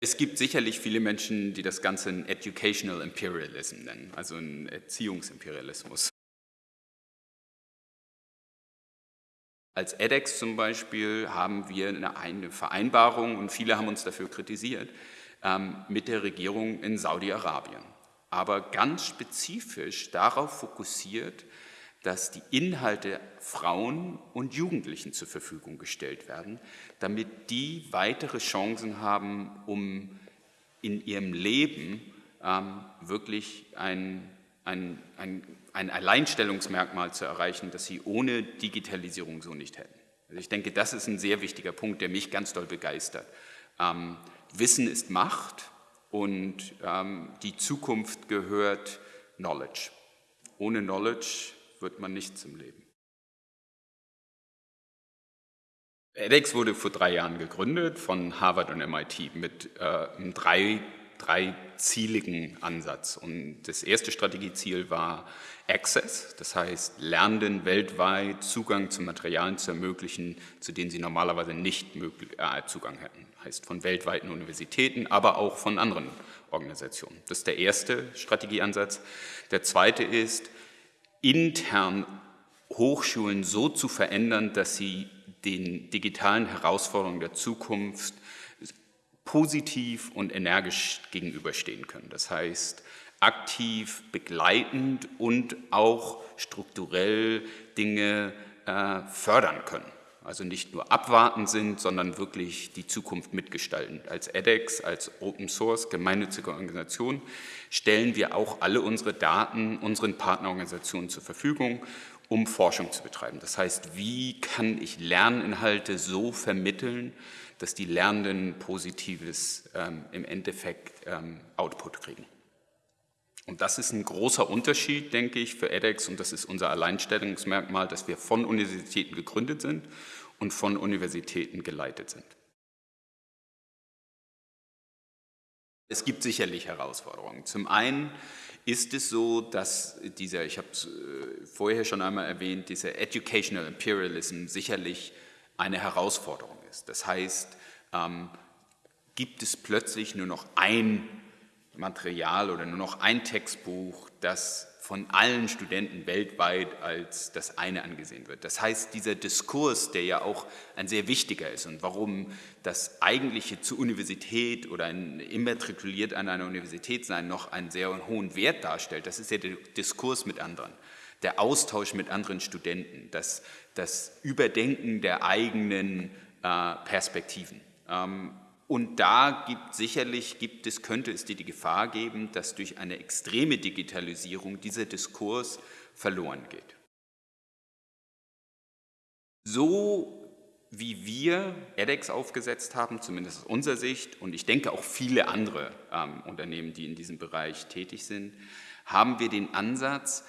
Es gibt sicherlich viele Menschen, die das Ganze ein Educational Imperialism nennen, also ein Erziehungsimperialismus. Als edX zum Beispiel haben wir eine Vereinbarung, und viele haben uns dafür kritisiert, ähm, mit der Regierung in Saudi-Arabien. Aber ganz spezifisch darauf fokussiert, dass die Inhalte Frauen und Jugendlichen zur Verfügung gestellt werden, damit die weitere Chancen haben, um in ihrem Leben ähm, wirklich ein, ein, ein ein Alleinstellungsmerkmal zu erreichen, das sie ohne Digitalisierung so nicht hätten. Also ich denke, das ist ein sehr wichtiger Punkt, der mich ganz doll begeistert. Ähm, Wissen ist Macht und ähm, die Zukunft gehört Knowledge. Ohne Knowledge wird man nichts im Leben. edX wurde vor drei Jahren gegründet von Harvard und MIT mit äh, einem drei, dreizieligen Ansatz. Und das erste Strategieziel war Access, das heißt Lernenden weltweit Zugang zu Materialien zu ermöglichen, zu denen sie normalerweise nicht möglich, äh, Zugang hätten. Heißt von weltweiten Universitäten, aber auch von anderen Organisationen. Das ist der erste Strategieansatz. Der zweite ist, intern Hochschulen so zu verändern, dass sie den digitalen Herausforderungen der Zukunft positiv und energisch gegenüberstehen können. Das heißt, aktiv begleitend und auch strukturell Dinge äh, fördern können. Also nicht nur abwarten sind, sondern wirklich die Zukunft mitgestalten. Als edX, als Open Source gemeinnützige Organisation stellen wir auch alle unsere Daten unseren Partnerorganisationen zur Verfügung, um Forschung zu betreiben. Das heißt, wie kann ich Lerninhalte so vermitteln, dass die Lernenden positives ähm, im Endeffekt ähm, Output kriegen. Und das ist ein großer Unterschied, denke ich, für edX und das ist unser Alleinstellungsmerkmal, dass wir von Universitäten gegründet sind und von Universitäten geleitet sind. Es gibt sicherlich Herausforderungen. Zum einen ist es so, dass dieser, ich habe es äh, vorher schon einmal erwähnt, dieser Educational Imperialism sicherlich eine Herausforderung ist. Das heißt, ähm, gibt es plötzlich nur noch ein Material oder nur noch ein Textbuch, das von allen Studenten weltweit als das eine angesehen wird. Das heißt, dieser Diskurs, der ja auch ein sehr wichtiger ist und warum das eigentliche zur Universität oder ein immatrikuliert an einer Universität sein noch einen sehr hohen Wert darstellt, das ist ja der Diskurs mit anderen, der Austausch mit anderen Studenten, das, das Überdenken der eigenen äh, Perspektiven. Ähm, und da gibt sicherlich, gibt es, könnte es die, Gefahr geben, dass durch eine extreme Digitalisierung dieser Diskurs verloren geht. So wie wir edX aufgesetzt haben, zumindest aus unserer Sicht, und ich denke auch viele andere ähm, Unternehmen, die in diesem Bereich tätig sind, haben wir den Ansatz,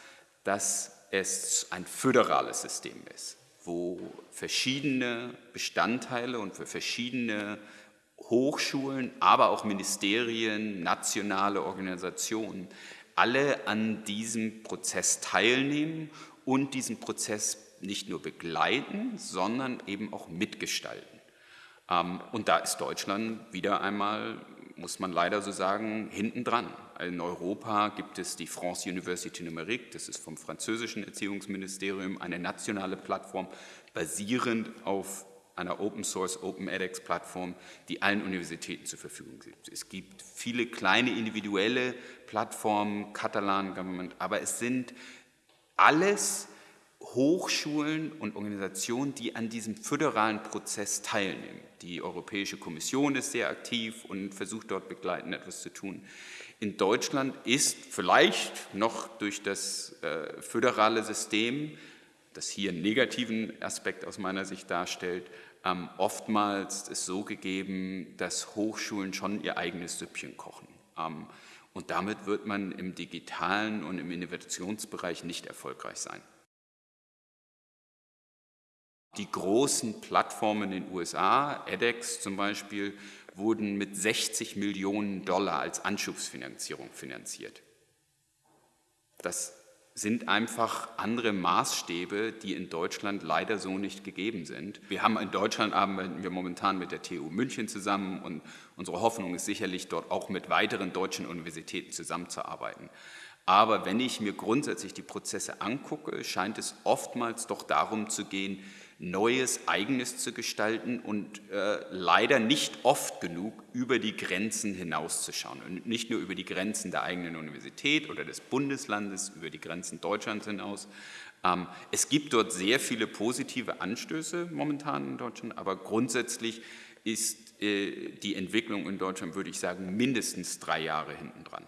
dass es ein föderales System ist, wo verschiedene Bestandteile und für verschiedene Hochschulen, aber auch Ministerien, nationale Organisationen, alle an diesem Prozess teilnehmen und diesen Prozess nicht nur begleiten, sondern eben auch mitgestalten. Ähm, und da ist Deutschland wieder einmal, muss man leider so sagen, hinten dran. In Europa gibt es die France Université Numérique, das ist vom französischen Erziehungsministerium eine nationale Plattform basierend auf einer Open Source, Open edX Plattform, die allen Universitäten zur Verfügung steht. Es gibt viele kleine individuelle Plattformen, Catalan Government, aber es sind alles Hochschulen und Organisationen, die an diesem föderalen Prozess teilnehmen. Die Europäische Kommission ist sehr aktiv und versucht dort begleitend etwas zu tun. In Deutschland ist vielleicht noch durch das äh, föderale System, das hier einen negativen Aspekt aus meiner Sicht darstellt, ähm, oftmals ist so gegeben, dass Hochschulen schon ihr eigenes Süppchen kochen. Ähm, und damit wird man im digitalen und im Innovationsbereich nicht erfolgreich sein. Die großen Plattformen in den USA, edX zum Beispiel, wurden mit 60 Millionen Dollar als Anschubsfinanzierung finanziert. Das sind einfach andere Maßstäbe, die in Deutschland leider so nicht gegeben sind. Wir haben in Deutschland arbeiten wir momentan mit der TU München zusammen und unsere Hoffnung ist sicherlich dort auch mit weiteren deutschen Universitäten zusammenzuarbeiten. Aber wenn ich mir grundsätzlich die Prozesse angucke, scheint es oftmals doch darum zu gehen, Neues, Eigenes zu gestalten und äh, leider nicht oft genug über die Grenzen hinauszuschauen. Und nicht nur über die Grenzen der eigenen Universität oder des Bundeslandes, über die Grenzen Deutschlands hinaus. Ähm, es gibt dort sehr viele positive Anstöße momentan in Deutschland, aber grundsätzlich ist äh, die Entwicklung in Deutschland, würde ich sagen, mindestens drei Jahre hinten dran.